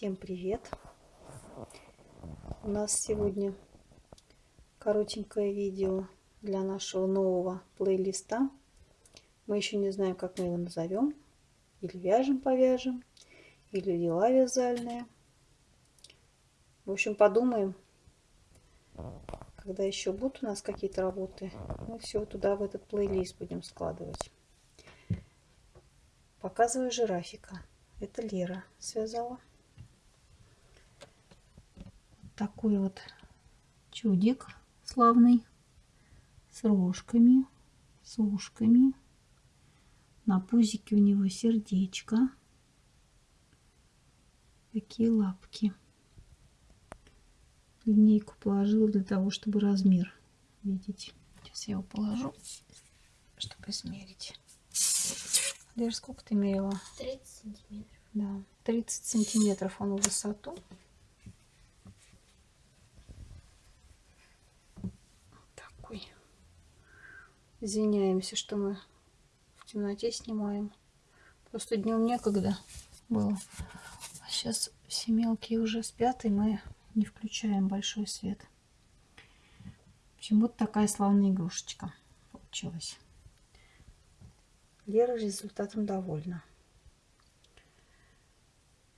Всем привет! У нас сегодня коротенькое видео для нашего нового плейлиста. Мы еще не знаем, как мы его назовем. Или вяжем-повяжем, или дела вязальные. В общем, подумаем, когда еще будут у нас какие-то работы, мы все туда, в этот плейлист будем складывать. Показываю жирафика. Это Лера связала. Такой вот чудик славный. С рожками, с ушками. На пузике у него сердечко. Такие лапки. Линейку положила для того, чтобы размер видеть. Сейчас я его положу, чтобы измерить. Лер, сколько ты мерила? 30 сантиметров. Да, 30 сантиметров он в высоту. Такой. Извиняемся, что мы в темноте снимаем. Просто днем некогда было. А сейчас все мелкие уже спят, и мы не включаем большой свет. В общем, вот такая славная игрушечка получилась. Лера результатом довольна.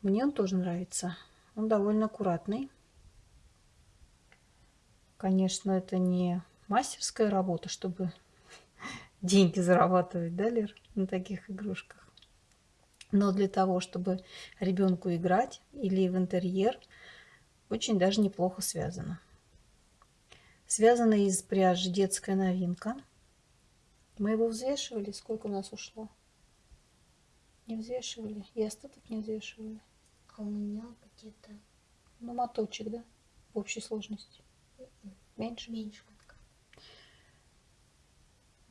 Мне он тоже нравится. Он довольно аккуратный. Конечно, это не мастерская работа, чтобы деньги зарабатывать, да, Лер, на таких игрушках. Но для того, чтобы ребенку играть или в интерьер, очень даже неплохо связано. Связано из пряжи детская новинка – мы его взвешивали, сколько у нас ушло? Не взвешивали. И остаток не взвешивали. А у меня где-то... Ну, моточек, да? В общей сложности. Меньше? Меньше.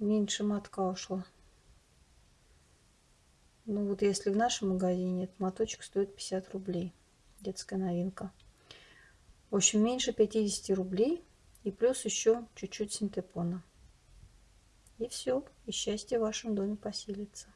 Меньше мотка ушло. Ну, вот если в нашем магазине этот моточек стоит 50 рублей. Детская новинка. В общем, меньше 50 рублей. И плюс еще чуть-чуть синтепона. И все, и счастье в вашем доме поселится.